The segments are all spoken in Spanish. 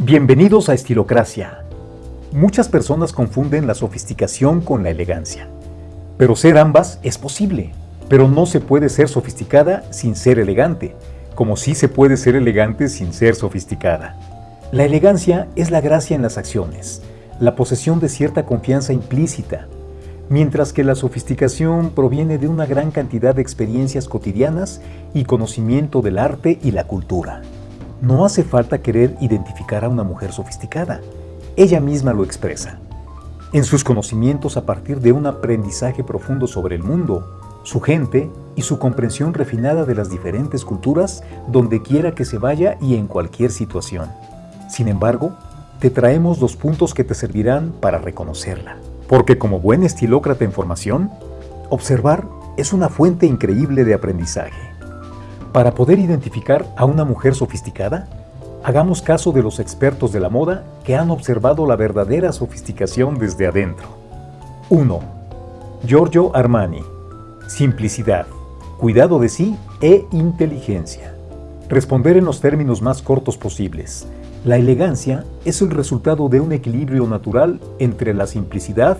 Bienvenidos a Estilocracia. Muchas personas confunden la sofisticación con la elegancia. Pero ser ambas es posible. Pero no se puede ser sofisticada sin ser elegante, como sí se puede ser elegante sin ser sofisticada. La elegancia es la gracia en las acciones, la posesión de cierta confianza implícita, mientras que la sofisticación proviene de una gran cantidad de experiencias cotidianas y conocimiento del arte y la cultura. No hace falta querer identificar a una mujer sofisticada. Ella misma lo expresa. En sus conocimientos a partir de un aprendizaje profundo sobre el mundo, su gente y su comprensión refinada de las diferentes culturas donde quiera que se vaya y en cualquier situación. Sin embargo, te traemos dos puntos que te servirán para reconocerla. Porque como buen estilócrata en formación, observar es una fuente increíble de aprendizaje. Para poder identificar a una mujer sofisticada, hagamos caso de los expertos de la moda que han observado la verdadera sofisticación desde adentro. 1. Giorgio Armani. Simplicidad, cuidado de sí e inteligencia. Responder en los términos más cortos posibles. La elegancia es el resultado de un equilibrio natural entre la simplicidad,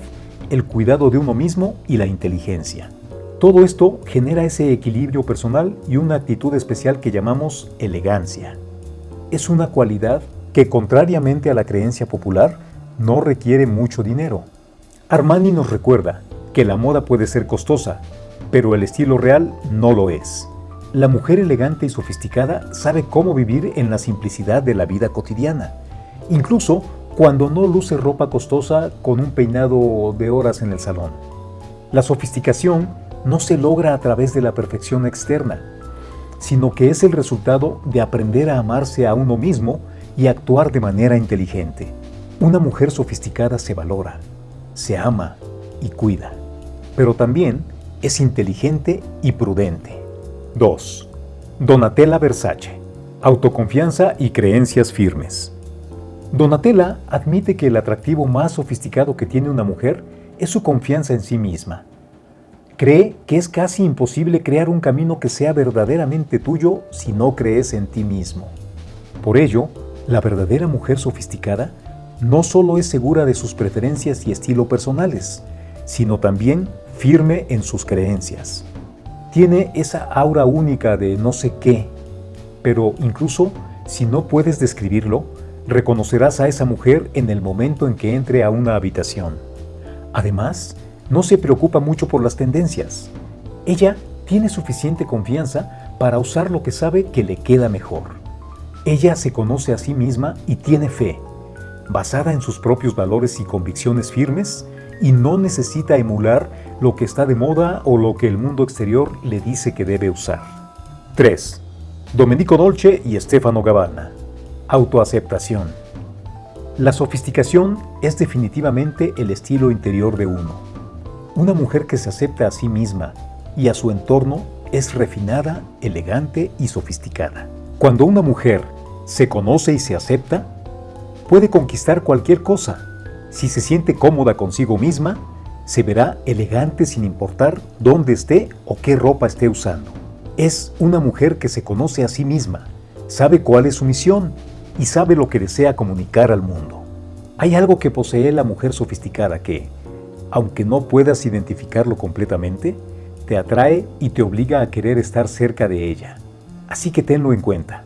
el cuidado de uno mismo y la inteligencia. Todo esto genera ese equilibrio personal y una actitud especial que llamamos elegancia. Es una cualidad que, contrariamente a la creencia popular, no requiere mucho dinero. Armani nos recuerda que la moda puede ser costosa, pero el estilo real no lo es. La mujer elegante y sofisticada sabe cómo vivir en la simplicidad de la vida cotidiana, incluso cuando no luce ropa costosa con un peinado de horas en el salón. La sofisticación no se logra a través de la perfección externa, sino que es el resultado de aprender a amarse a uno mismo y actuar de manera inteligente. Una mujer sofisticada se valora, se ama y cuida, pero también es inteligente y prudente. 2. Donatella Versace. Autoconfianza y creencias firmes. Donatella admite que el atractivo más sofisticado que tiene una mujer es su confianza en sí misma Cree que es casi imposible crear un camino que sea verdaderamente tuyo si no crees en ti mismo. Por ello, la verdadera mujer sofisticada no solo es segura de sus preferencias y estilo personales, sino también firme en sus creencias. Tiene esa aura única de no sé qué, pero incluso si no puedes describirlo, reconocerás a esa mujer en el momento en que entre a una habitación. Además, no se preocupa mucho por las tendencias. Ella tiene suficiente confianza para usar lo que sabe que le queda mejor. Ella se conoce a sí misma y tiene fe, basada en sus propios valores y convicciones firmes, y no necesita emular lo que está de moda o lo que el mundo exterior le dice que debe usar. 3. Domenico Dolce y Stefano Gabbana. Autoaceptación. La sofisticación es definitivamente el estilo interior de uno. Una mujer que se acepta a sí misma y a su entorno es refinada, elegante y sofisticada. Cuando una mujer se conoce y se acepta, puede conquistar cualquier cosa. Si se siente cómoda consigo misma, se verá elegante sin importar dónde esté o qué ropa esté usando. Es una mujer que se conoce a sí misma, sabe cuál es su misión y sabe lo que desea comunicar al mundo. Hay algo que posee la mujer sofisticada que, aunque no puedas identificarlo completamente, te atrae y te obliga a querer estar cerca de ella. Así que tenlo en cuenta.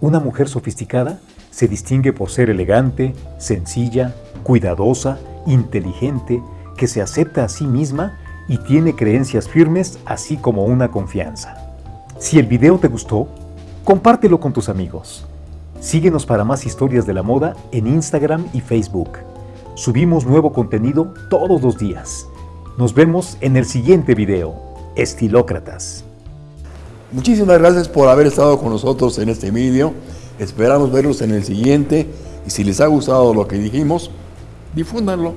Una mujer sofisticada se distingue por ser elegante, sencilla, cuidadosa, inteligente, que se acepta a sí misma y tiene creencias firmes así como una confianza. Si el video te gustó, compártelo con tus amigos. Síguenos para más historias de la moda en Instagram y Facebook. Subimos nuevo contenido todos los días. Nos vemos en el siguiente video. Estilócratas. Muchísimas gracias por haber estado con nosotros en este video. Esperamos verlos en el siguiente y si les ha gustado lo que dijimos, difúndanlo.